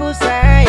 people say.